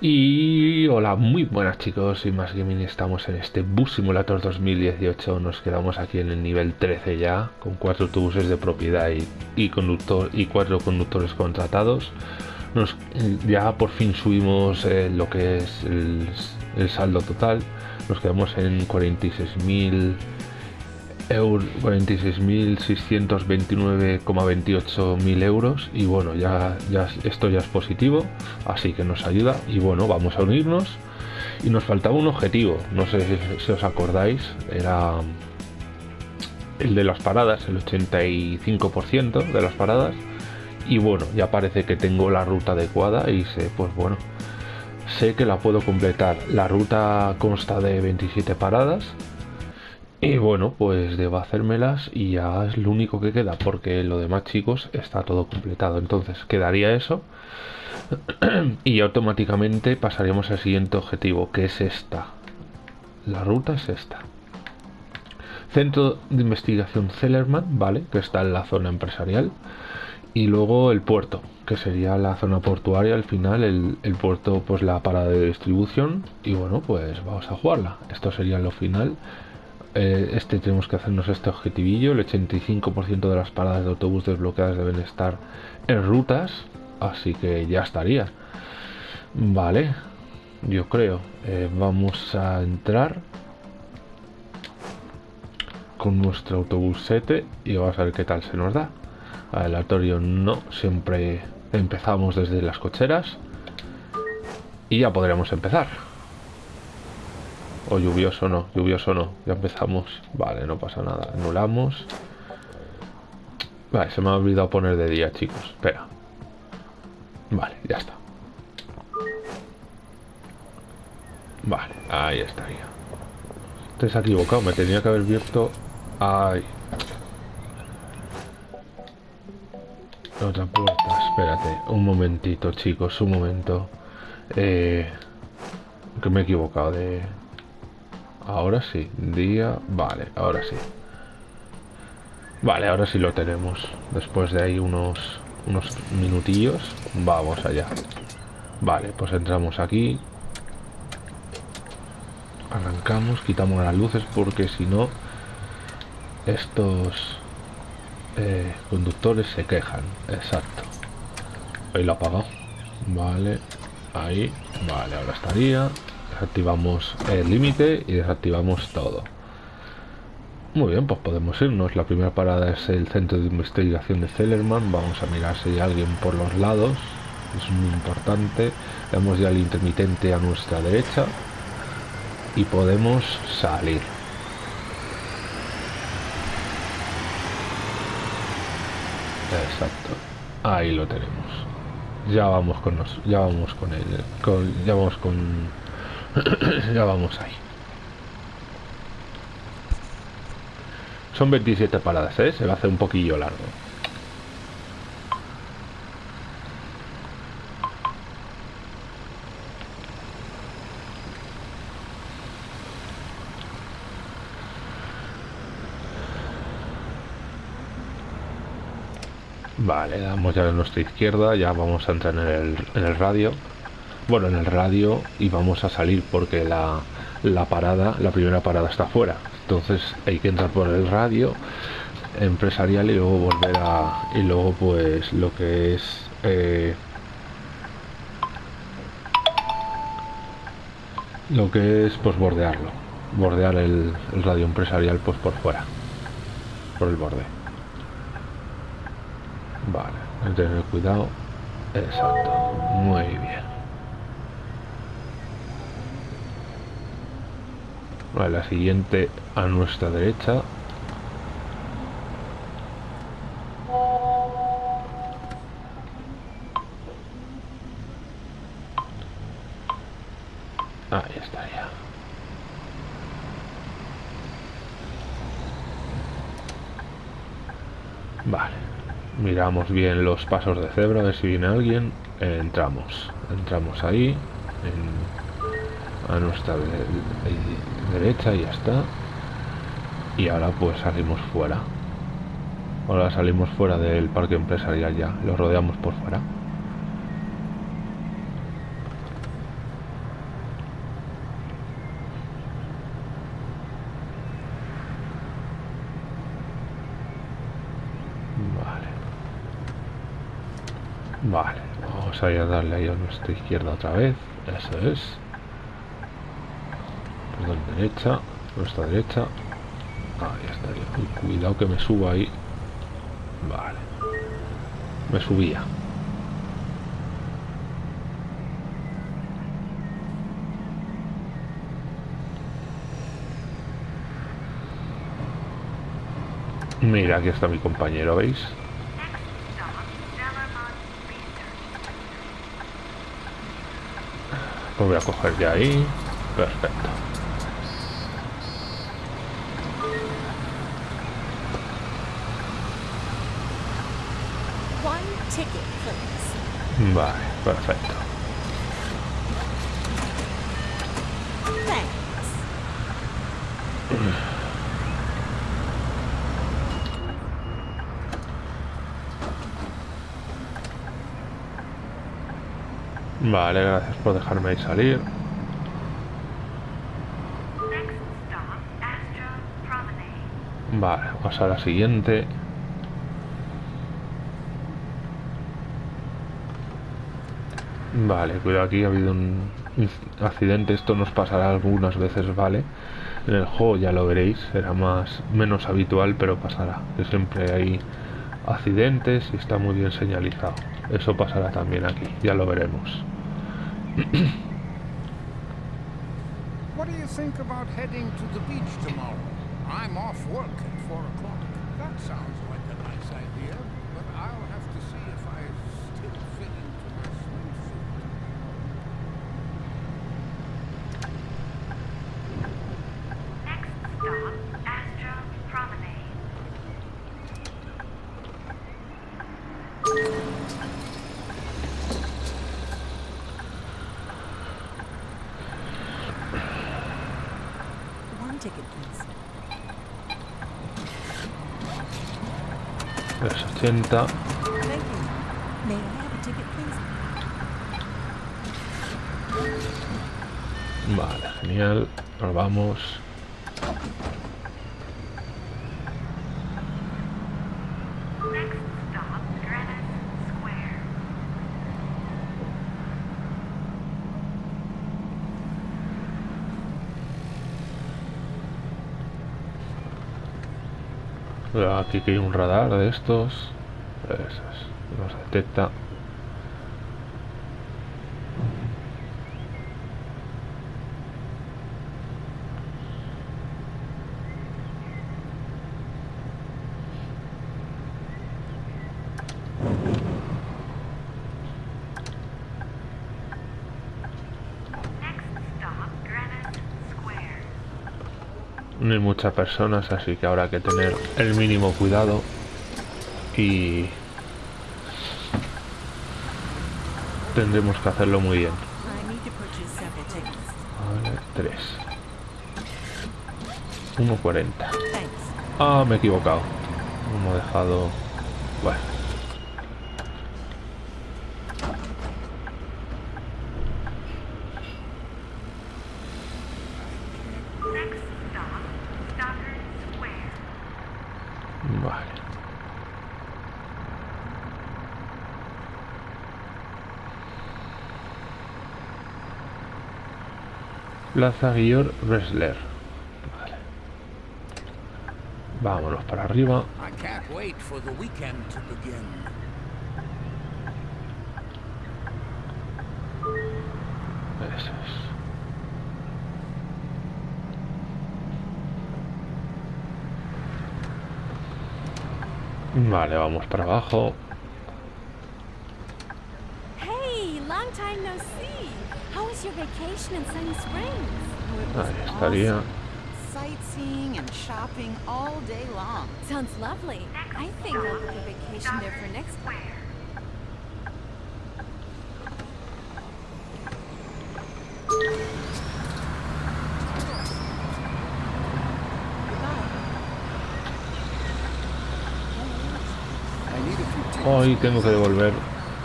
Y hola, muy buenas chicos, y más gaming estamos en este Bus Simulator 2018, nos quedamos aquí en el nivel 13 ya, con cuatro autobuses de propiedad y, conductor y cuatro conductores contratados. Nos, ya por fin subimos eh, lo que es el, el saldo total, nos quedamos en 46.000 46.629,28 mil euros y bueno ya, ya esto ya es positivo así que nos ayuda y bueno vamos a unirnos. Y nos faltaba un objetivo no sé si, os acordáis era el de las paradas el 85% de las paradas. Y bueno ya parece que tengo la ruta adecuada y sé pues bueno sé que la puedo completar. La ruta consta de 27 paradas y bueno, pues debo hacérmelas y ya es lo único que queda, porque lo demás chicos está todo completado. Entonces quedaría eso y automáticamente pasaríamos al siguiente objetivo, que es esta. La ruta es esta. Centro de investigación Zellerman, ¿vale? Que está en la zona empresarial. Y luego el puerto, que sería la zona portuaria al final, el, el puerto pues la parada de distribución. Y bueno, pues vamos a jugarla. Esto sería lo final eh, este tenemos que hacernos este objetivillo. El 85% de las paradas de autobús desbloqueadas deben estar en rutas. Así que ya estaría. Vale. Yo creo. Eh, vamos a entrar con nuestro autobús 7 y vamos a ver qué tal se nos da. Aleatorio no, siempre empezamos desde las cocheras y ya podríamos empezar. O lluvioso no, lluvioso no. Ya empezamos. Vale, no pasa nada. Anulamos. Vale, se me ha olvidado poner de día, chicos. Espera. Vale, ya está. Vale, ahí estaría. Te has equivocado, me tenía que haber visto... Ay. Otra puerta, espérate. Un momentito, chicos, un momento. Eh, que me he equivocado de... Ahora sí, día... Vale, ahora sí. Vale, ahora sí lo tenemos. Después de ahí unos, unos minutillos, vamos allá. Vale, pues entramos aquí. Arrancamos, quitamos las luces porque si no, estos eh, conductores se quejan. Exacto. Ahí lo apagado. Vale, ahí. Vale, ahora estaría activamos el límite y desactivamos todo. Muy bien, pues podemos irnos. La primera parada es el centro de investigación de Zellerman. Vamos a mirar si hay alguien por los lados. Es muy importante. Vemos ya el intermitente a nuestra derecha. Y podemos salir. Exacto. Ahí lo tenemos. Ya vamos con nos, ya vamos con él, con, ya vamos con ya vamos ahí. Son 27 paradas, ¿eh? Se va a hacer un poquillo largo. Vale, damos ya a nuestra izquierda, ya vamos a entrar en el, en el radio bueno, en el radio y vamos a salir porque la, la parada, la primera parada está fuera. Entonces hay que entrar por el radio empresarial y luego volver a... y luego pues lo que es... Eh, lo que es pues bordearlo. Bordear el, el, radio empresarial pues por fuera por el borde. Vale hay que tener cuidado. Exacto. Muy bien la siguiente a nuestra derecha. Ahí estaría vale. Miramos bien los pasos de cebra a ver si viene alguien. Entramos. Entramos ahí a nuestra derecha y ya está y ahora pues salimos fuera ahora salimos fuera del parque empresarial ya lo rodeamos por fuera Vamos a ir a darle ahí a nuestra izquierda otra vez. Eso es. Perdón, derecha. Nuestra derecha. Ahí está. cuidado que me suba ahí. Vale. Me subía. Mira, aquí está mi compañero, ¿veis? Lo voy a coger ya ahí. Perfecto. Vale, perfecto. Vale, gracias por dejarme ahí salir. Vale, vamos a la siguiente. Vale, cuidado aquí, ha habido un accidente, esto nos pasará algunas veces, ¿vale? En el juego ya lo veréis, será más menos habitual, pero pasará. Que siempre hay accidentes y está muy bien señalizado. Eso pasará también aquí, ya lo veremos. 80. Vale, genial. Nos vamos. Aquí que hay un radar de estos. Eso es. Nos detecta. Next stop, Greenwich Square. No hay muchas personas, así que habrá que tener el mínimo cuidado. Y tendremos que hacerlo muy bien. Vale, 3. 1.40. Thanks. Ah, me he equivocado. Hemos dejado... Bueno. Next stop, Stockard Square. Vale. Plaza Guillor Wrestler. Vale. Vámonos para arriba. Eso es. Vale, vamos para abajo. Hey, long time no see. How was your vacation in Sunny Springs? Oh, it was Ahí estaría. Sightseeing and shopping all day long. Sounds lovely. I think I'll book a vacation there for next. Hoy tengo que devolver.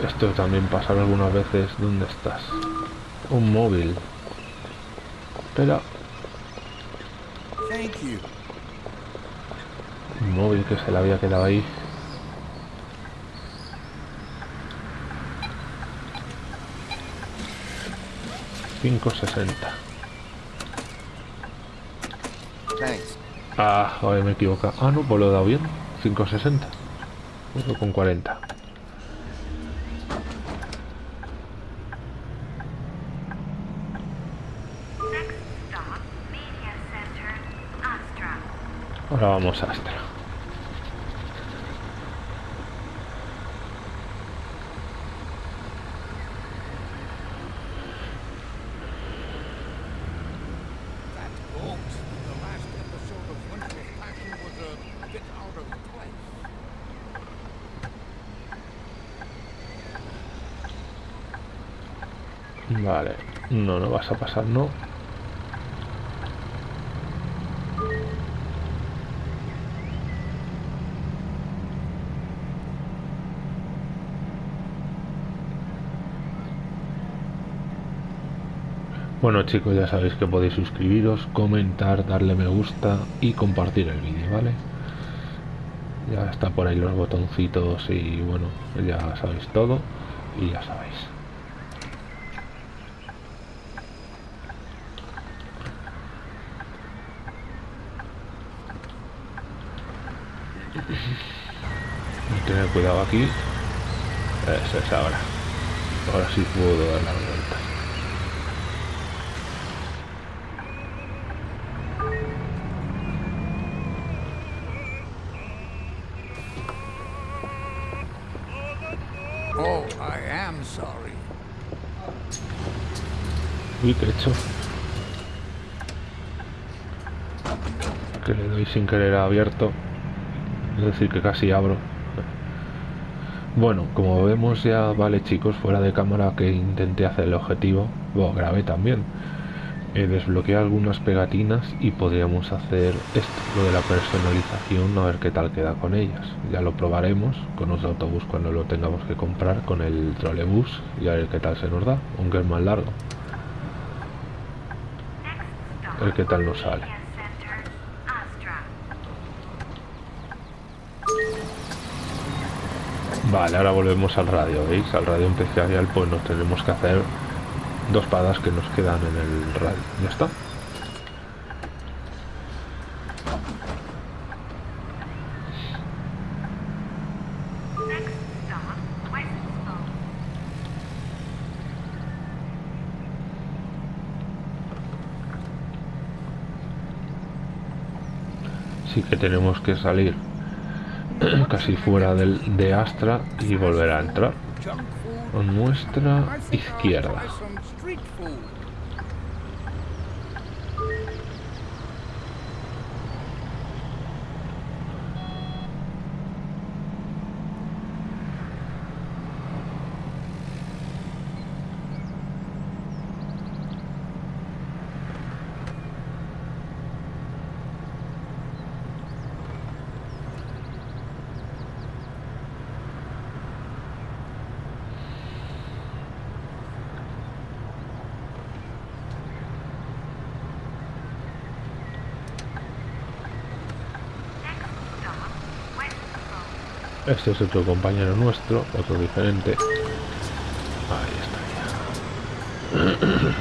Esto también pasa algunas veces. ¿Dónde estás? Un móvil. Espera. Un móvil que se le había quedado ahí. Cinco sesenta. Ah, joder, me he equivocado. Ah, no, pues lo he dado bien. 560. Pues con 40. Ahora vamos a Astra. Vale. No, no vas a pasar, no. Bueno chicos, ya sabéis que podéis suscribiros, comentar, darle me gusta y compartir el vídeo, ¿vale? Ya está por ahí los botoncitos y bueno, ya sabéis todo y ya sabéis. Tener cuidado aquí. Eso es ahora. Ahora sí puedo dar la vuelta. Uy, que he hecho. Que le doy sin querer abierto. Es decir, que casi abro. Bueno, como vemos ya, vale chicos, fuera de cámara que intenté hacer el objetivo, bueno, grabé también. Eh, desbloqueé algunas pegatinas y podríamos hacer esto, lo de la personalización, a ver qué tal queda con ellas. Ya lo probaremos con otro autobús cuando lo tengamos que comprar, con el trolebús y a ver qué tal se nos da, aunque es más largo. Qué tal nos sale. Vale, ahora volvemos al radio, ¿veis? Al radio especial pues nos tenemos que hacer dos paradas que nos quedan en el radio. Ya está. Next stop, Westville. Sí que tenemos que salir casi fuera del, de Astra y volver a entrar. Con nuestra izquierda. Este es otro compañero nuestro, otro diferente. Ahí está ya.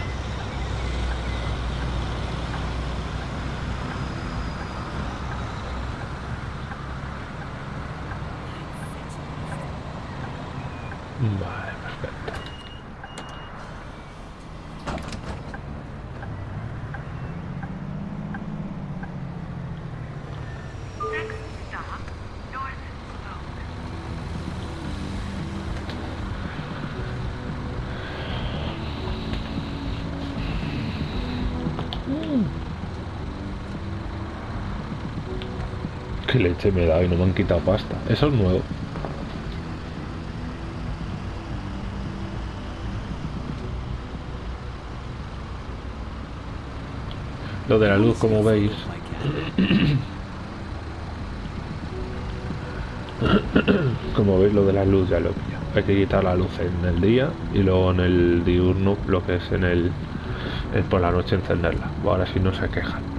Vale, perfecto. Next stop, North Spoke. Qué leche me da y no me han quitado pasta. Eso es nuevo. Lo de la luz, como veis, como veis lo de la luz ya lo he pillado. Hay que quitar la luz en el día y luego en el diurno lo que es en el es por la noche encenderla. Ahora sí no se quejan.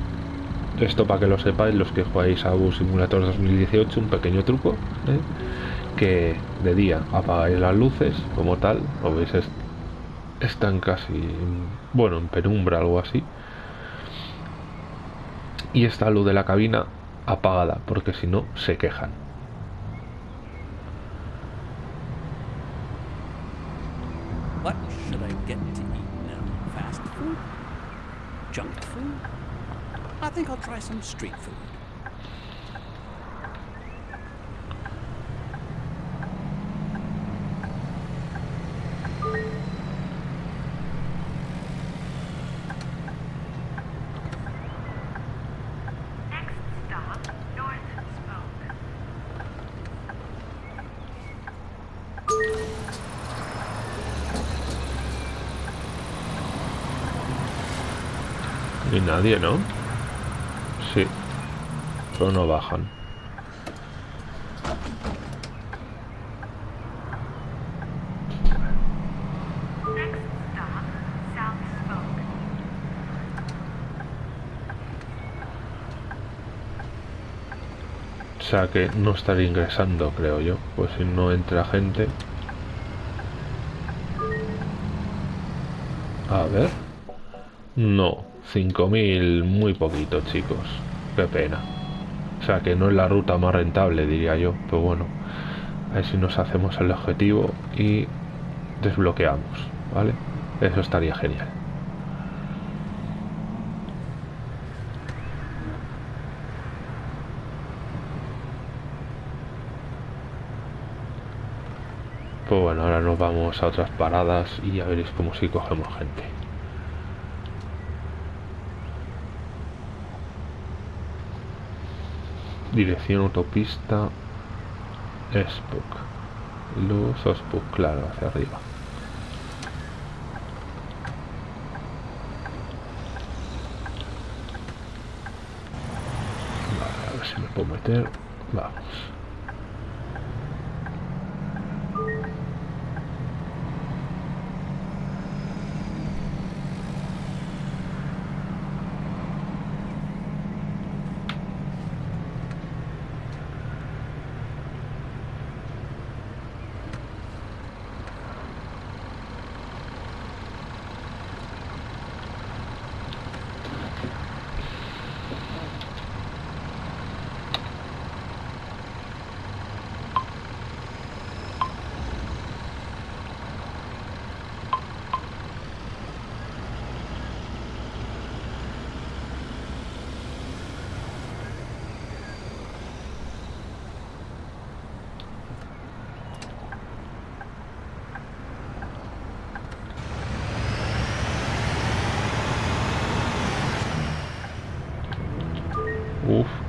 Esto para que lo sepáis los que jugáis a Bus Simulator 2018, un pequeño truco, ¿eh? que de día apagáis las luces como tal, lo veis es están casi, bueno, en penumbra, algo así. Y está luz de la cabina apagada, porque si no, se quejan. Think I'll try some street food. Nadie, ¿no? Pero no bajan. O sea que no estaré ingresando, creo yo. Pues si no entra gente. A ver. No, 5.000 muy poquito, chicos. Qué pena. O sea que no es la ruta más rentable, diría yo. Pero bueno, a ver si nos hacemos el objetivo y desbloqueamos, ¿vale? Eso estaría genial. Pues bueno, ahora nos vamos a otras paradas y ya veréis cómo si cogemos gente. Dirección autopista Spook. Luz o Spook, claro, hacia arriba. Vale, a ver si me puedo meter. Vamos.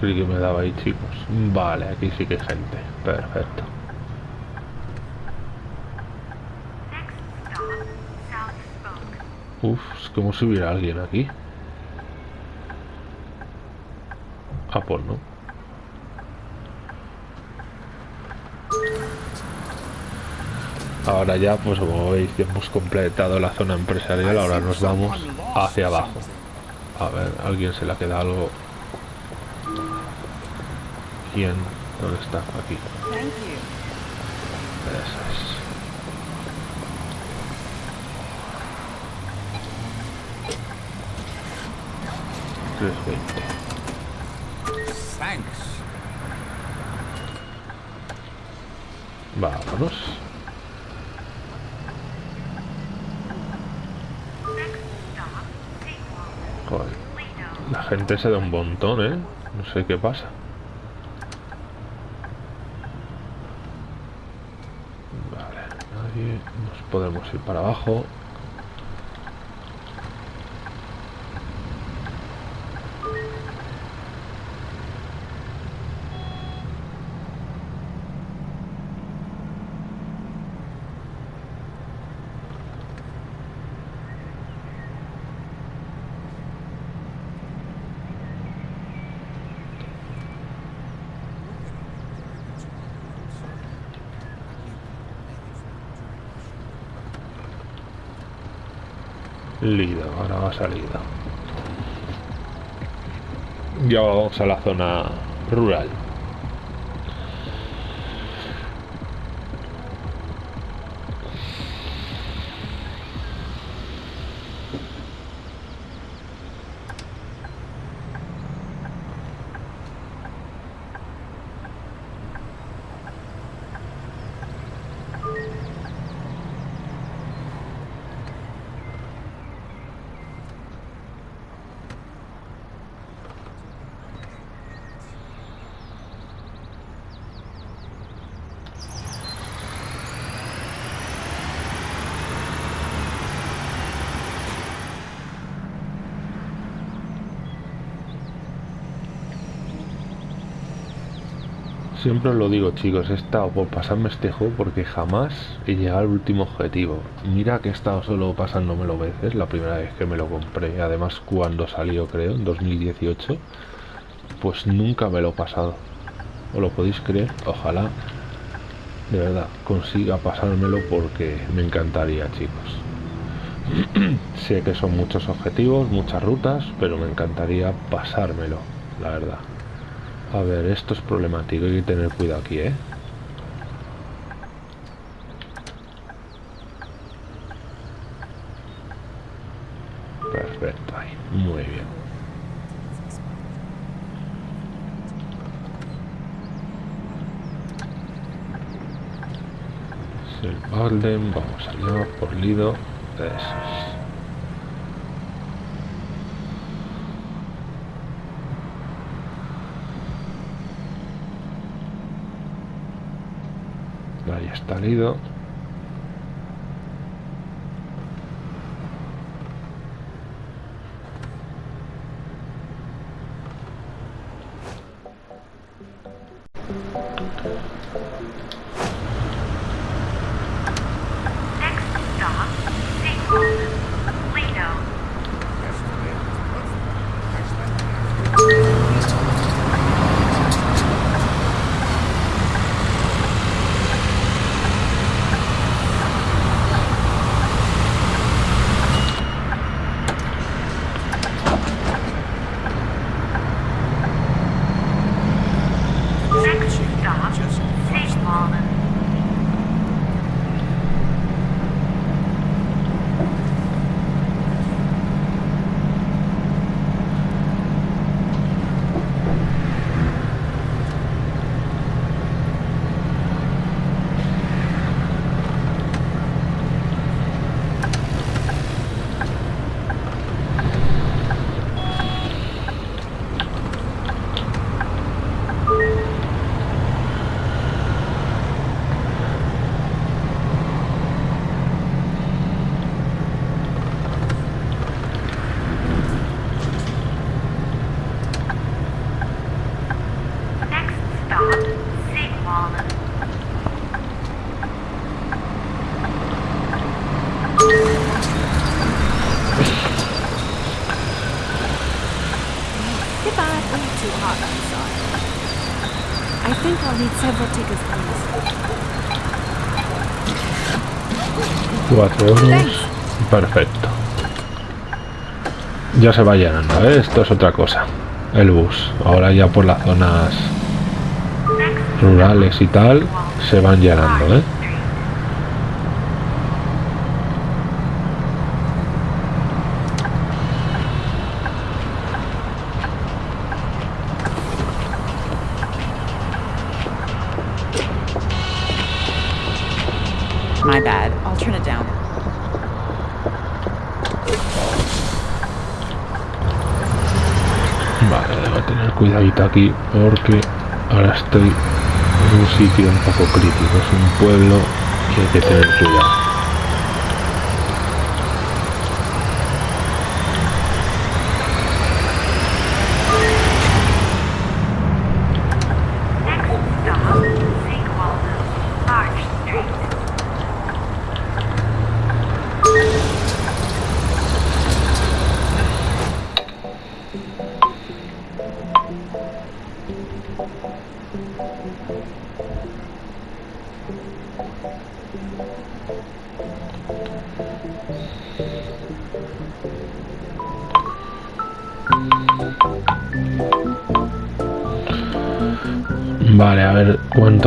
Creí que me daba ahí, chicos. Vale, aquí sí que hay gente. Perfecto. Uf, es como si hubiera alguien aquí. Ah, pues no. Ahora ya, pues como veis, ya hemos completado la zona empresarial. Ahora nos vamos hacia abajo. A ver, alguien se le ha quedado algo. ¿Quién? ¿Dónde está? Aquí. Veinte. Thanks. Vámonos. Joder, la gente se da un montón, ¿eh? No sé qué pasa. Vale, nadie. Nos podemos ir para abajo. Lido, ahora va salida. Ya vamos a la zona rural. Siempre os lo digo chicos, he estado por pasarme este juego porque jamás he llegado al último objetivo. Mira que he estado solo pasándomelo veces, la primera vez que me lo compré, además cuando salió creo, en 2018, pues nunca me lo he pasado. ¿Os lo podéis creer? Ojalá, de verdad, consiga pasármelo porque me encantaría chicos. sé que son muchos objetivos, muchas rutas, pero me encantaría pasármelo, la verdad. A ver, esto es problemático, hay que tener cuidado aquí, ¿eh? Perfecto, ahí, muy bien. El Balden, vamos allá, por Lido, eso es. Ahí está Lido. Think I'll need several tickets, please. Cuatro euros. Perfecto. Ya se va llenando, ¿eh? Esto es otra cosa. El bus. Ahora ya por las zonas rurales y tal se van llenando, ¿eh? Aquí porque ahora estoy en un sitio un poco crítico. Es un pueblo que hay que tener cuidado.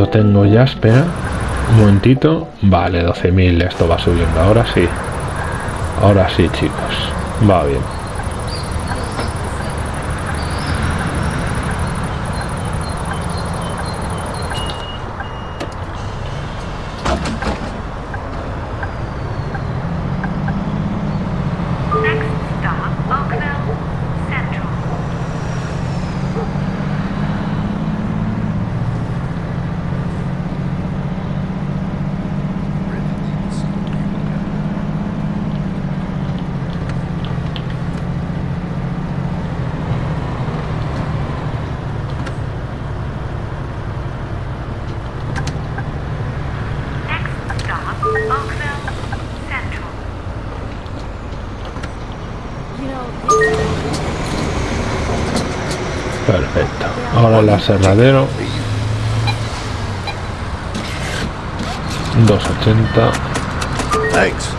Tengo ya. Espera. Un momentito. Vale, 12.000. Esto va subiendo. Ahora sí. Ahora sí, chicos. Va bien. Next stop, Oakville Central. really need to see what you look at. Hola, Serradero. 280. Thanks.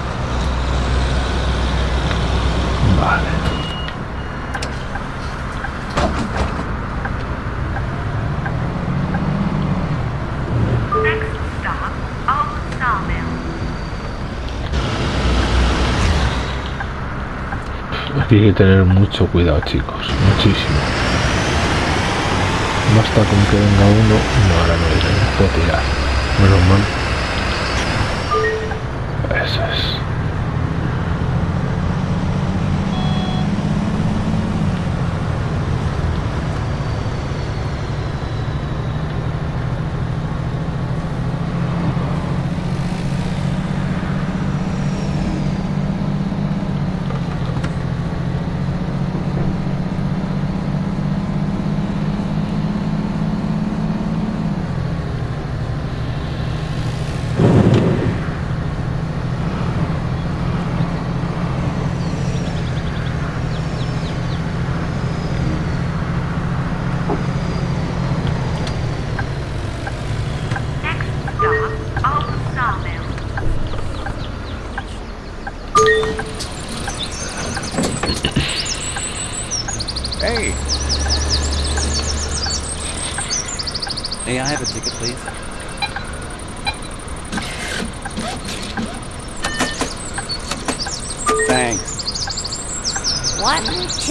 Vale. Hay que tener mucho cuidado, chicos. Muchísimo. Basta con que venga uno. No, ahora no iré. Puedo tirar. Menos mal.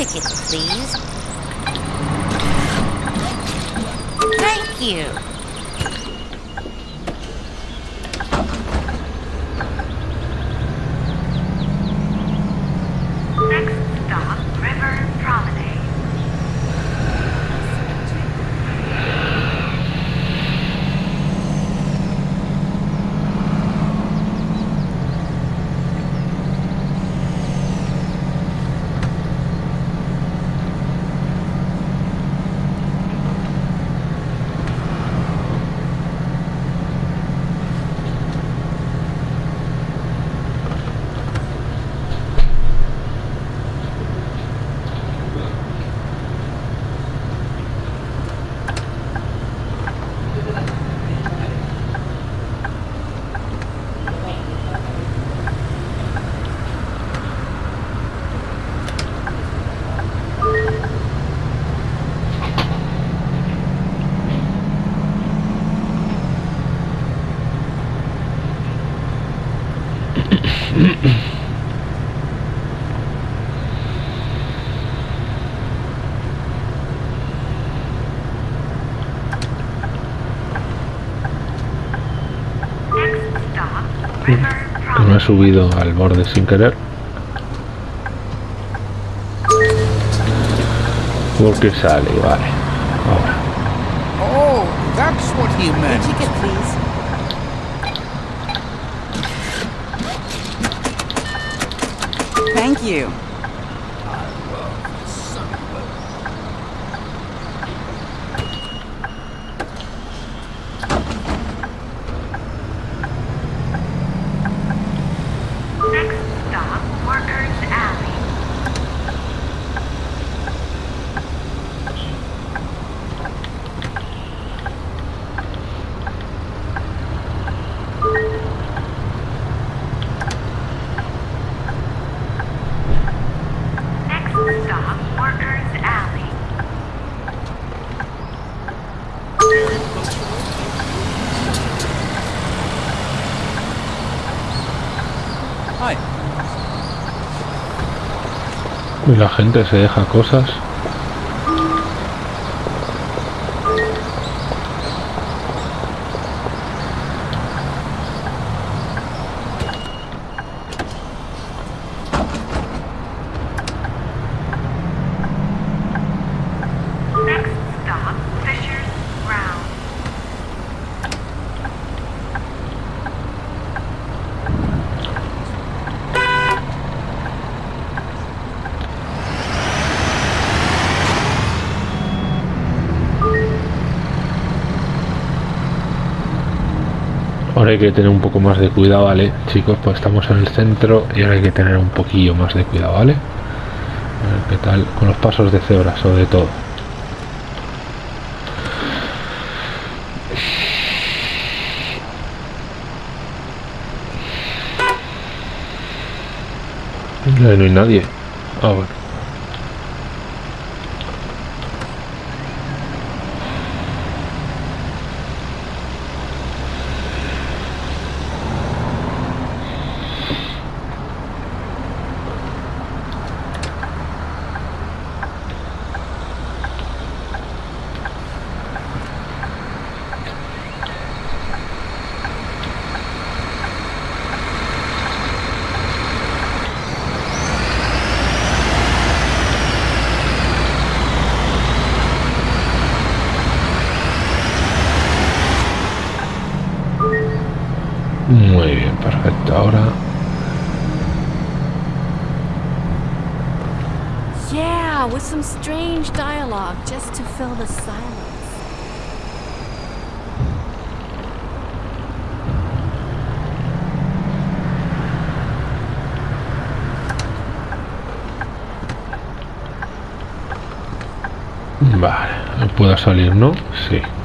Ticket, please. Thank you. Me he subido al borde sin querer. Porque sale, vale. Ahora. Oh, that's what he meant. ticket, please. You. Y la gente se deja cosas. hay que tener un poco más de cuidado, ¿vale? Chicos, pues estamos en el centro y ahora hay que tener un poquillo más de cuidado, ¿vale? Qué tal con los pasos de cebra, sobre todo. No hay nadie. Ah, bueno.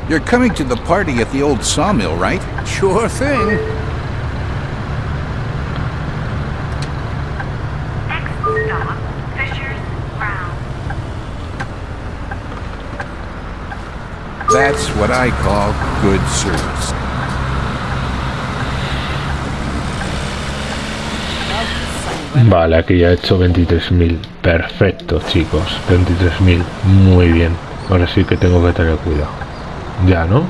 You're coming to the party at the old sawmill, right? Sure thing. Next stop, Fisher's Ground. That's what I call good service. Vale, aquí ya he hecho 23.000. Perfecto, chicos. 23.000. Muy bien. Ahora sí que tengo que tener cuidado. Ya, ¿no?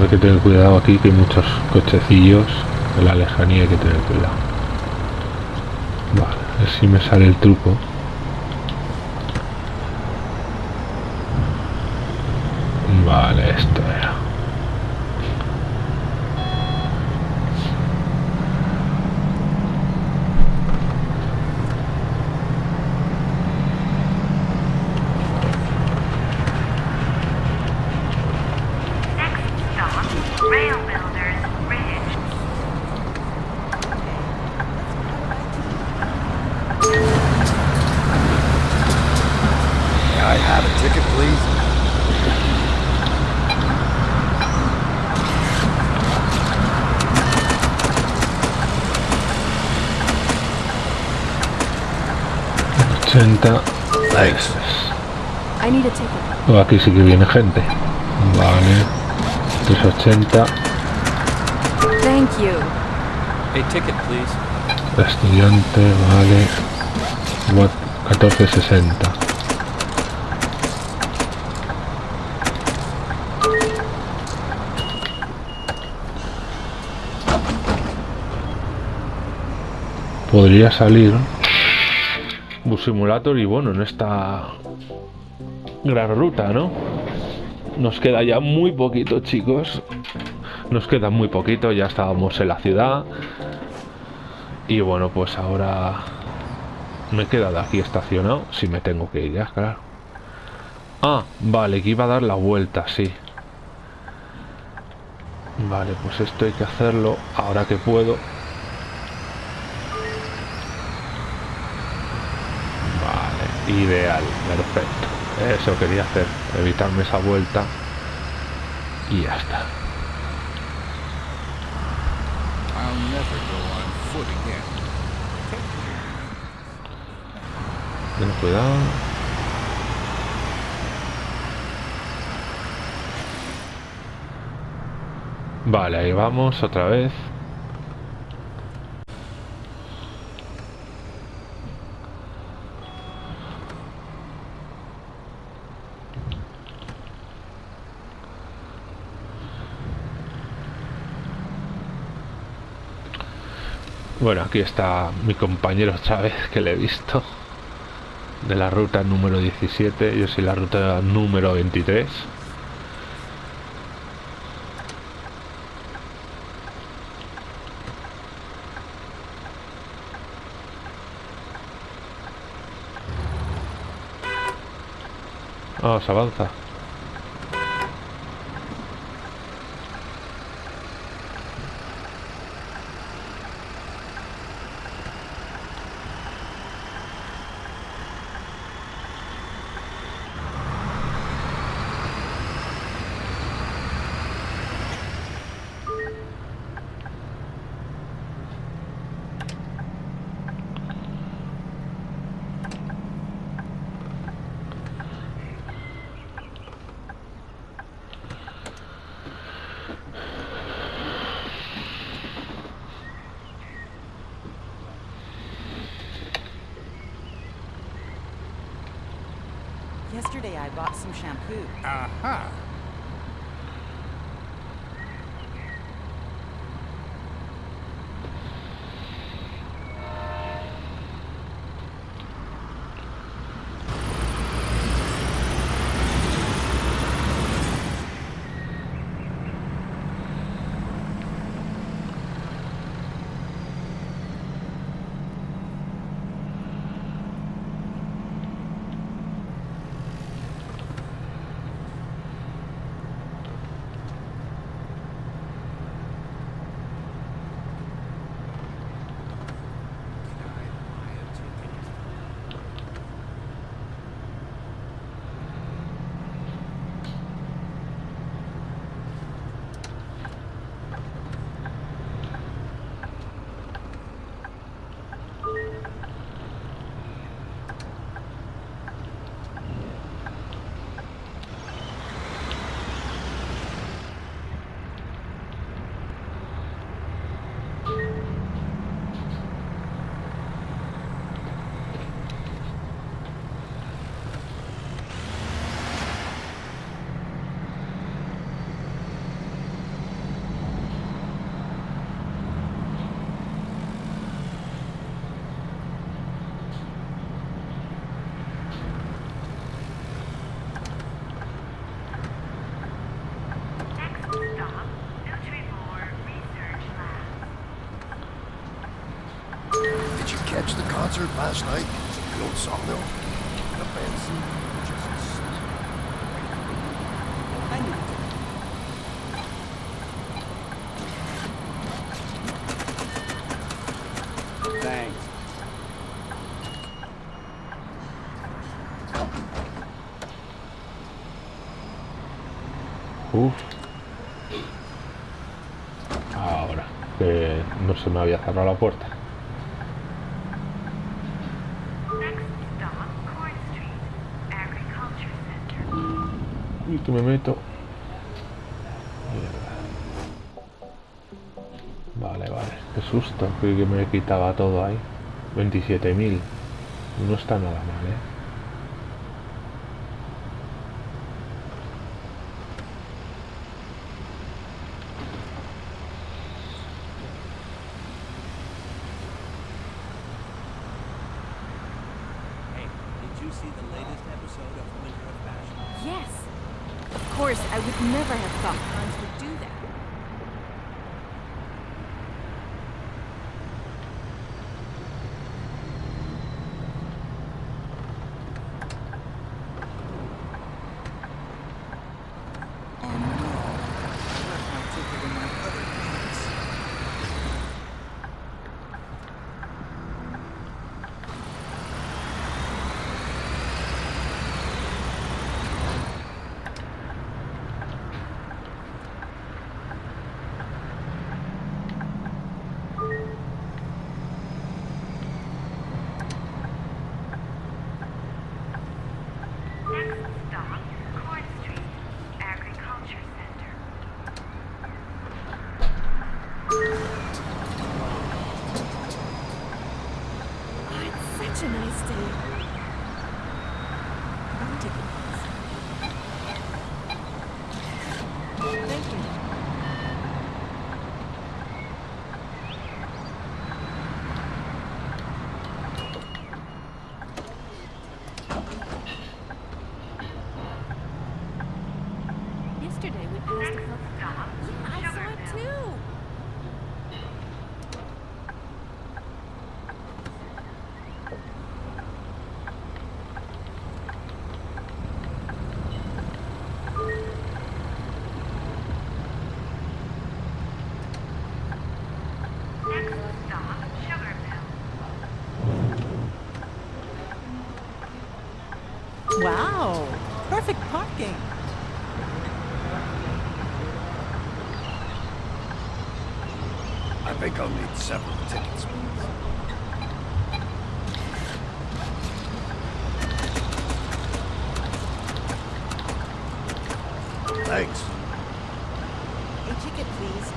Hay que tener cuidado aquí que hay muchos cochecillos. En la lejanía hay que tener cuidado. Vale, a ver si me sale el truco. Vale, esto era. Next stop, Rail Builders Ridge. May I have a ticket, please? ochenta Thanks. I need a aquí sí que viene gente. Vale. 380. Thank you. A ticket, please. Estudiante, vale. What? 1460. Podría salir Bus Simulator y bueno, en esta gran ruta, ¿no? Nos queda ya muy poquito, chicos. Nos queda muy poquito, ya estábamos en la ciudad. Y bueno, pues ahora me he quedado aquí estacionado. Si me tengo que ir ya, claro. Ah, vale, que iba a dar la vuelta, sí. Vale, pues esto hay que hacerlo ahora que puedo. Vale, ideal, perfecto. Eso quería hacer, evitarme esa vuelta. Y ya está. Ten cuidado. Vale, ahí vamos otra vez. Bueno, aquí está mi compañero otra vez que le he visto de la ruta número 17, yo soy la ruta número 23. last night. Uf. Ahora, que no se me había cerrado la puerta. me meto. Vale, vale. Qué susto. Que me quitaba todo ahí. 27.000. No está nada mal, ¿eh? Thanks. A please.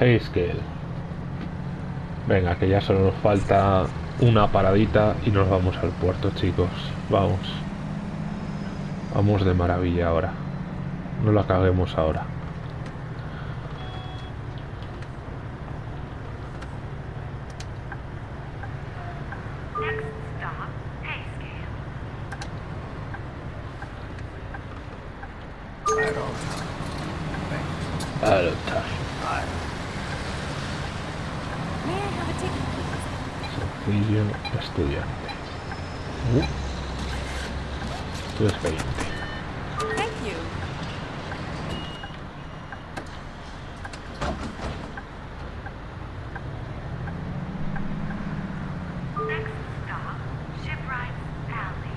Hayscale. Venga, que ya solo nos falta una paradita y nos vamos al puerto, chicos. Vamos. Vamos de maravilla ahora. No la caguemos ahora. Next stop, Payscale. Right on time. Thanks. Hello, time. May I have a ticket, please? Sencillo estudiante. Uh. Tú es 20. Thank you. Next stop, Shipwrights Alley.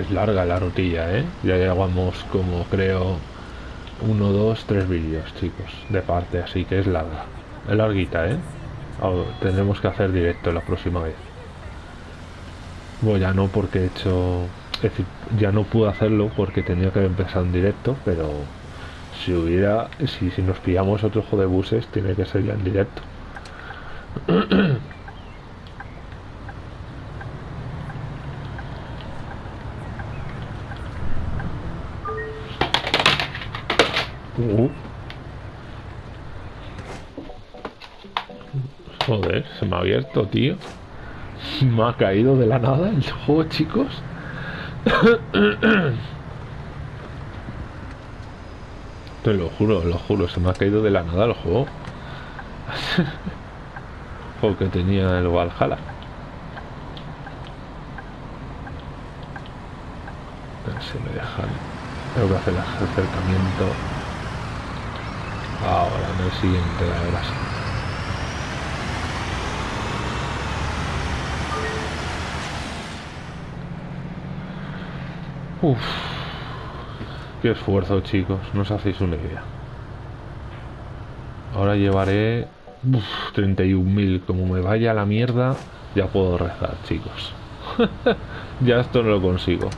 Es larga la rutilla, ¿eh? Ya llevamos como creo uno, dos, tres vídeos, chicos, de parte, así que es larga. Es larguita, ¿eh? Au- tendremos que hacer directo la próxima vez. Bueno, ya no porque he hecho... Es decir, ya no pude hacerlo porque tenía que haber empezado en directo, pero si hubiera... Si, si nos pillamos otro juego de buses, tiene que ser ya en directo. Uh. Joder, se me ha abierto, tío. Me ha caído de la nada el juego, chicos. Te lo juro, lo juro, se me ha caído de la nada el juego. juego que tenía el Valhalla. Si me dejan. Tengo que hacer el acercamiento. Ahora, en el siguiente, ahora sí. Uf. Qué esfuerzo, chicos. No os hacéis una idea. Ahora llevaré uf, 31.000. Como me vaya a la mierda, ya puedo rezar, chicos. ya esto no lo consigo.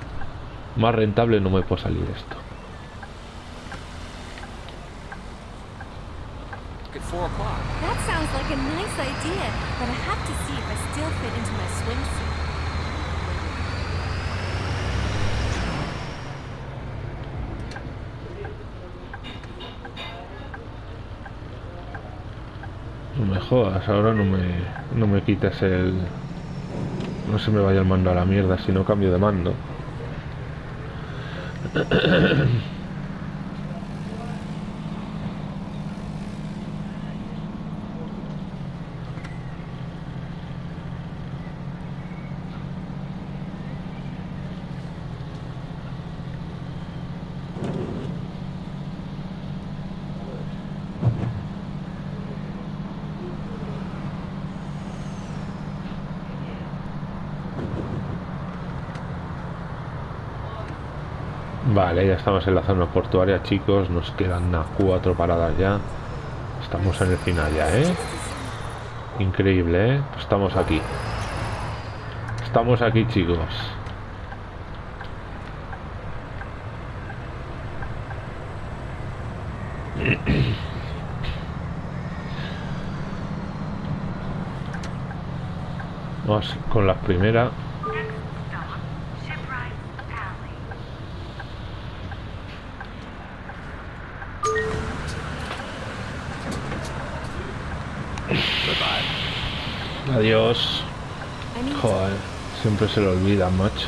Más rentable no me puede salir esto. At 4 o'clock. That sounds like a nice idea, but I have to see if I still fit into my swimsuit. No me jodas, ahora no me, no me quites el... No se me vaya el mando a la mierda si no cambio de mando. Vale, ya estamos en la zona portuaria, chicos. Nos quedan cuatro paradas ya. Estamos en el final ya, ¿eh? Increíble, ¿eh? Estamos aquí. Estamos aquí, chicos. Vamos con la primera. Next stop, Shipwrights Alley. Adiós. I need Joder, siempre se lo olvida, macho.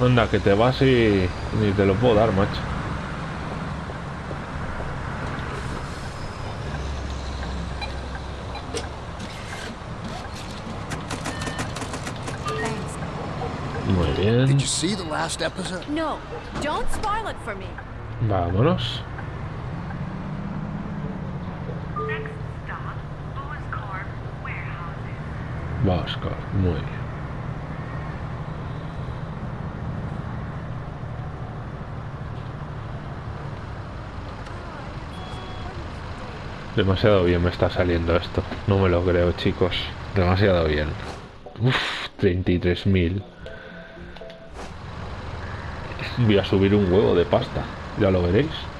Anda, que te vas y ni te lo puedo dar, macho. Muy bien. Did Muy bien. Demasiado bien me está saliendo esto. No me lo creo, chicos. Demasiado bien. Uf, 33.000. Voy a subir un huevo de pasta. Ya lo veréis.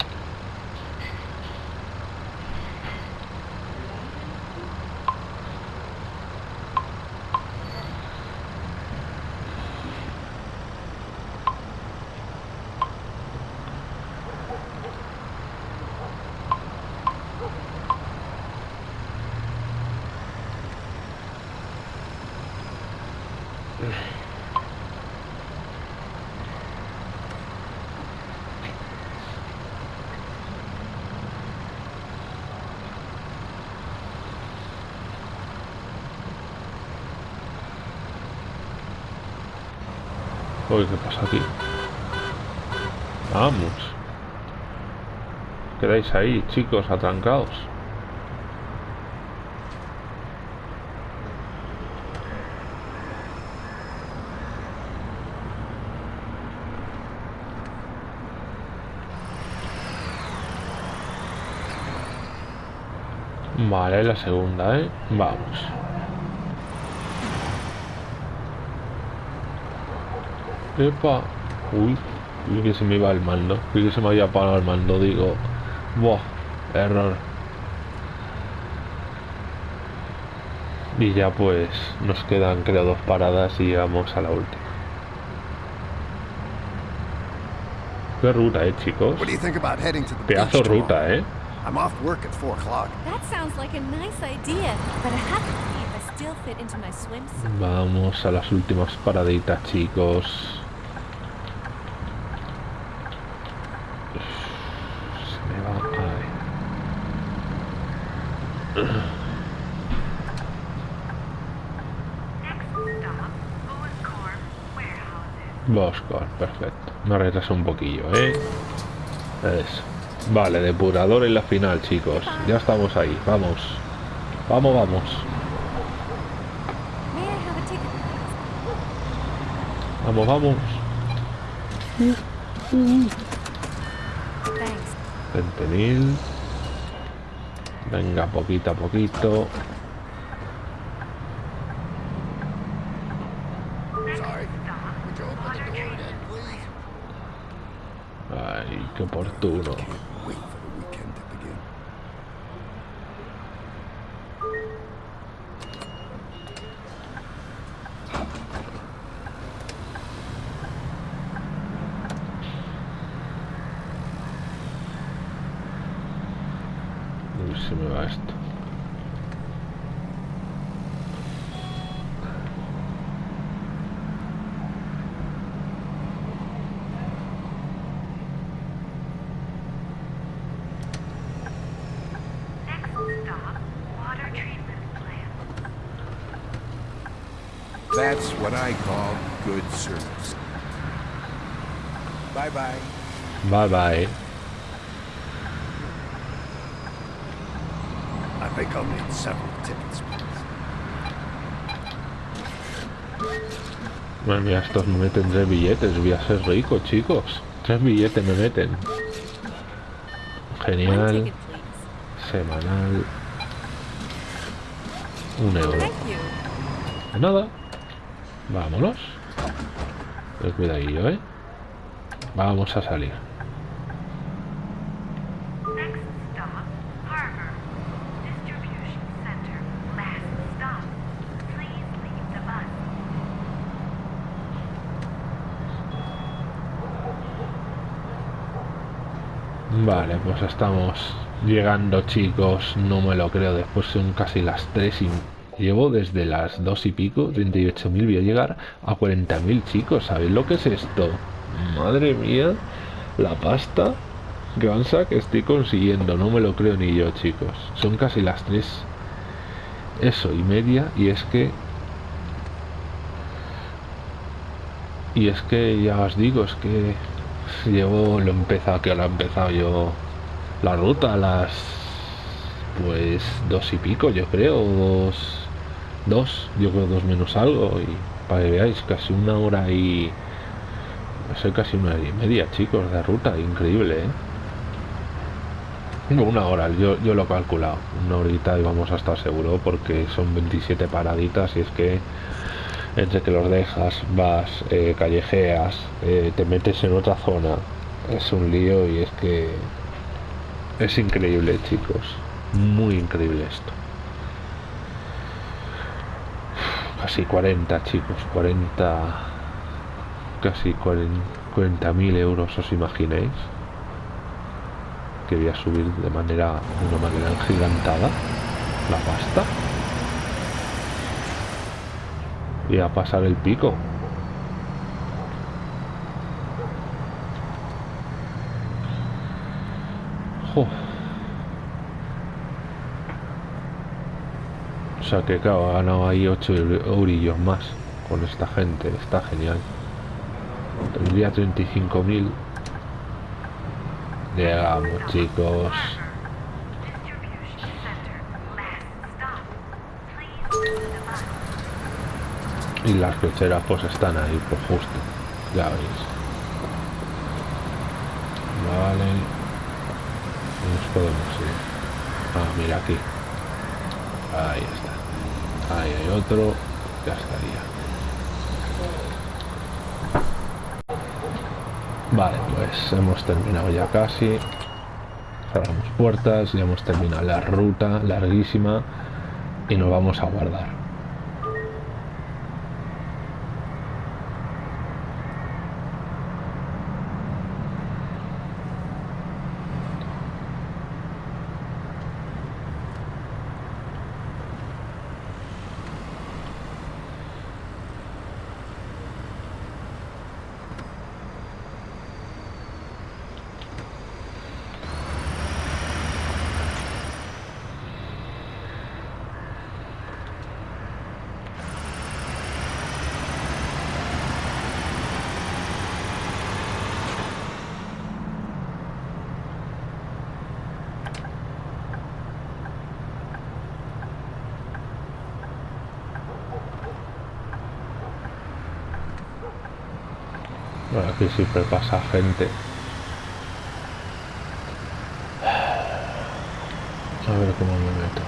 Aquí? Vamos. Quedáis ahí, chicos, atrancados. Vale, la segunda, ¿eh? Vamos. Epa. Uy, uy, que se me iba el mando. Uy, que se me había apagado el mando, digo. Buah, error. Y ya pues nos quedan creo dos paradas y llegamos a la última. Qué ruta, eh, chicos. What do you think about heading to the beach Pedazo ruta, eh. I'm off work at 4 o'clock. That sounds like a nice idea, but I have to Vamos a las últimas paraditas, chicos. Se me va. Warehouses. Boscor, perfecto. Me retraso un poquillo, ¿eh? Eso. Vale, depurador en la final, chicos. Ya estamos ahí. Vamos. Vamos, vamos. May I have a ticket, please? Vamos, vamos. 20.000. Venga, poquito a poquito. Ay, qué oportuno. Can't wait for the weekend to begin. Uy, se me va esto. Next stop, water treatment plant. That's what I call good service. Bye bye. Bye bye. I think I'll need several tickets, please. Madre mía, estos me meten tres billetes. Voy a ser rico, chicos. Tres billetes me meten. Genial. Semanal. Un euro. De nada. Vámonos. Ten cuidadillo, ¿eh? Vamos a salir. Next stop, Harbor. Distribution center. Last stop. Please leave the bus. Vale, pues estamos llegando, chicos. No me lo creo. Después son casi las 3 y llevo desde las 2 y pico, 38.000. Voy a llegar a 40.000, chicos. ¿Sabéis lo que es esto? Madre mía, la pasta avanza que estoy consiguiendo. No me lo creo ni yo, chicos. Son casi las 3. Eso y media. Y es que Y es que ya os digo, es que llevo lo he empezado, que lo he empezado yo la ruta a las pues dos y pico, yo creo, dos, dos, yo creo dos menos algo, y para que veáis, casi una hora y soy casi una hora y media, chicos, de ruta, increíble, ¿eh? No, una hora, yo, yo lo he calculado. Una horita y vamos a estar seguro porque son 27 paraditas y es que entre que los dejas, vas, eh, callejeas, eh, te metes en otra zona, es un lío y es que es increíble, chicos. Muy increíble esto. Casi 40, chicos, 40, casi 40 mil euros, ¿os imagináis? Que voy a subir de manera, de una manera gigantada la pasta. Y a pasar el pico. Que claro, ha ganado ahí 8 eurillos más con esta gente, está genial. Tendría 35.000. Llegamos chicos. Y las cocheras pues están ahí, pues justo. Ya veis. Vale. Nos podemos ir. Ah, mira aquí. Ahí está. Ahí hay otro. Ya estaría. Vale, pues hemos terminado ya casi. Cerramos puertas, ya hemos terminado la ruta larguísima y nos vamos a guardar. Bueno, aquí siempre pasa gente. A ver cómo me meto.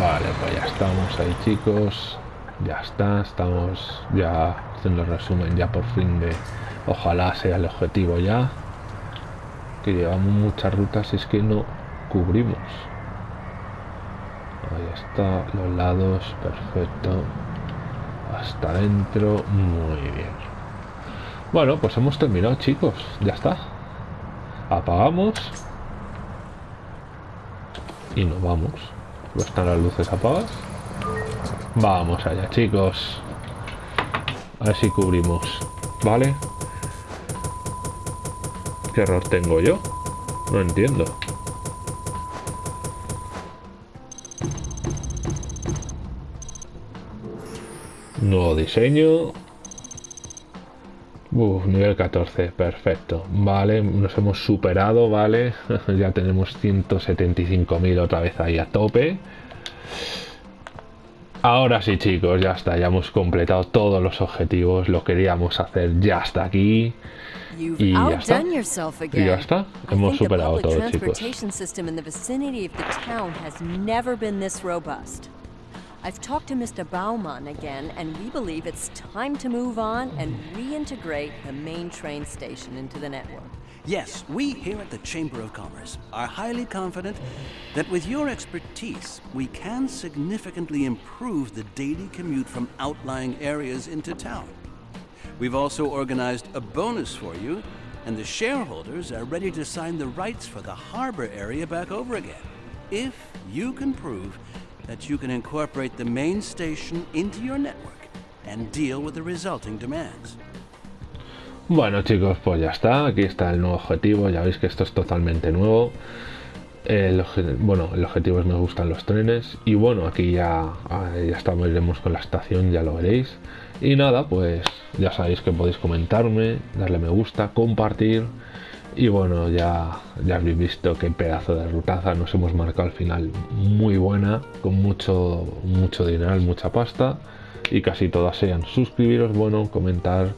Vale, pues ya ahí chicos. Ya está, estamos ya haciendo el resumen ya por fin de... Ojalá sea el objetivo ya. Que llevamos muchas rutas y es que no cubrimos. Ahí está, los lados, perfecto. Hasta adentro, muy bien. Bueno, pues hemos terminado chicos, ya está. Apagamos. Y nos vamos. ¿Están las luces apagadas? Vamos allá, chicos. A ver si cubrimos. ¿Vale? ¿Qué error tengo yo? No entiendo. Nuevo diseño. Uf, nivel 14, perfecto. Vale, nos hemos superado, vale. ya tenemos 175.000 otra vez ahí a tope. Ahora sí, chicos, ya está. Ya hemos completado todos los objetivos. Lo queríamos hacer ya hasta aquí. Y ya está. Y ya está. Hemos superado todo, chicos. I've talked to Mr. Baumann again, and we believe it's time to move on and reintegrate the main train station into the network. Yes, we here at the Chamber of Commerce are highly confident that with your expertise, we can significantly improve the daily commute from outlying areas into town. We've also organized a bonus for you, and the shareholders are ready to sign the rights for the harbor area back over again. if you can prove that you can incorporate the main station into your network and deal with the resulting demands. Bueno chicos, pues ya está, aquí está el nuevo objetivo, ya veis que esto es totalmente nuevo. Bueno, el objetivo es me gustan los trenes y bueno, aquí ya, ah, ya estamos, iremos con la estación, ya lo veréis. Y nada, pues ya sabéis que podéis comentarme, darle me gusta, compartir. Y bueno, ya, ya habéis visto qué pedazo de rutaza nos hemos marcado al final. Muy buena, con mucho, mucho dinero, mucha pasta. Y casi todas sean suscribiros, bueno, comentar.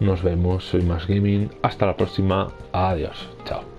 Nos vemos, soy Más Gaming. Hasta la próxima. Adiós. Chao.